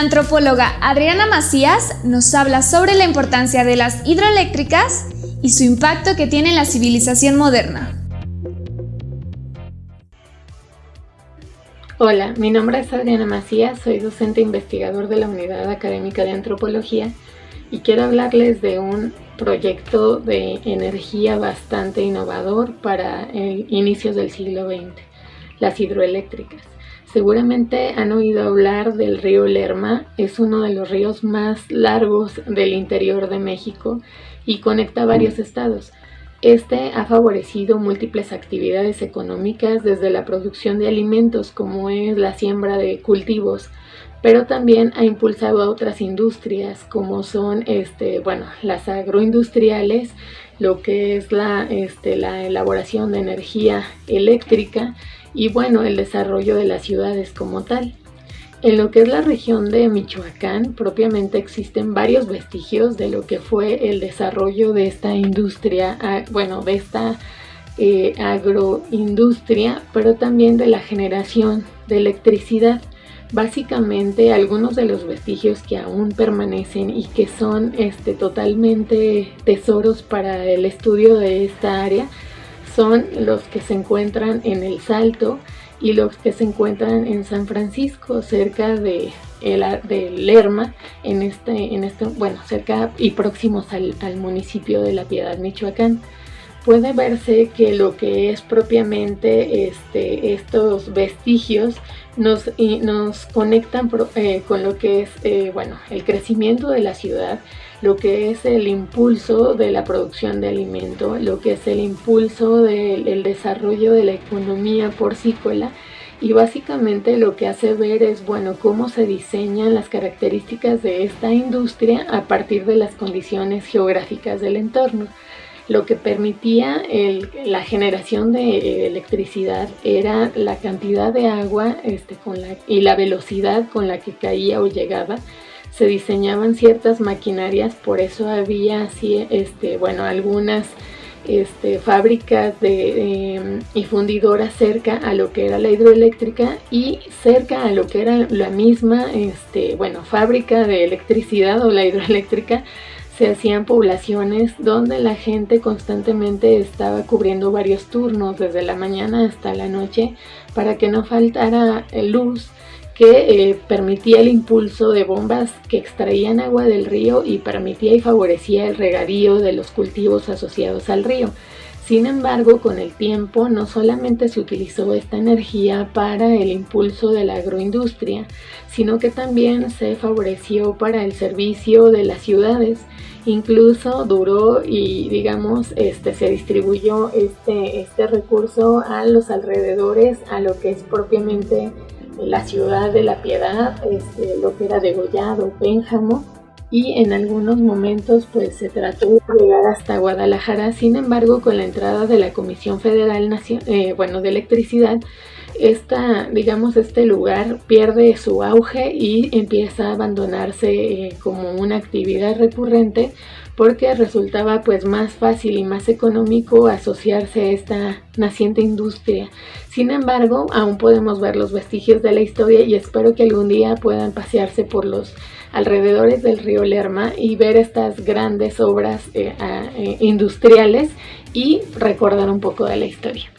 antropóloga Adriana Macías nos habla sobre la importancia de las hidroeléctricas y su impacto que tiene en la civilización moderna. Hola, mi nombre es Adriana Macías, soy docente investigador de la Unidad Académica de Antropología y quiero hablarles de un proyecto de energía bastante innovador para inicios del siglo XX, las hidroeléctricas. Seguramente han oído hablar del río Lerma, es uno de los ríos más largos del interior de México y conecta varios estados. Este ha favorecido múltiples actividades económicas desde la producción de alimentos como es la siembra de cultivos, pero también ha impulsado a otras industrias como son este, bueno, las agroindustriales, lo que es la, este, la elaboración de energía eléctrica y bueno, el desarrollo de las ciudades como tal. En lo que es la región de Michoacán, propiamente existen varios vestigios de lo que fue el desarrollo de esta industria, bueno, de esta eh, agroindustria, pero también de la generación de electricidad. Básicamente algunos de los vestigios que aún permanecen y que son este, totalmente tesoros para el estudio de esta área son los que se encuentran en El Salto y los que se encuentran en San Francisco, cerca de, el, Lerma, en este, en este, bueno, cerca y próximos al, municipio de La Piedad, Michoacán. Puede verse que lo que es propiamente este, estos vestigios nos, nos conectan eh, con lo que es eh, bueno, el crecimiento de la ciudad, lo que es el impulso de la producción de alimento, lo que es el impulso del desarrollo de la economía porcícola y básicamente lo que hace ver es bueno cómo se diseñan las características de esta industria a partir de las condiciones geográficas del entorno. Lo que permitía la generación de electricidad era la cantidad de agua este, y la velocidad con la que caía o llegaba. Se diseñaban ciertas maquinarias, por eso había así, este, bueno, algunas este, fábricas de, em, y fundidoras cerca a lo que era la hidroeléctrica y cerca a lo que era la misma, este, bueno, fábrica de electricidad o la hidroeléctrica, se hacían poblaciones donde la gente constantemente estaba cubriendo varios turnos desde la mañana hasta la noche para que no faltara luz que eh, permitía el impulso de bombas que extraían agua del río y permitía y favorecía el regadío de los cultivos asociados al río. Sin embargo, con el tiempo no solamente se utilizó esta energía para el impulso de la agroindustria, sino que también se favoreció para el servicio de las ciudades. Incluso duró y digamos este, se distribuyó este, este recurso a los alrededores, a lo que es propiamente la ciudad de la Piedad, este, lo que era degollado, Pénjamo, y en algunos momentos pues se trató de llegar hasta Guadalajara, sin embargo con la entrada de la Comisión Federal eh, bueno, de Electricidad, esta, digamos, este lugar pierde su auge y empieza a abandonarse eh, como una actividad recurrente porque resultaba pues más fácil y más económico asociarse a esta naciente industria. Sin embargo, aún podemos ver los vestigios de la historia y espero que algún día puedan pasearse por los alrededores del río Lerma y ver estas grandes obras eh, eh, industriales y recordar un poco de la historia.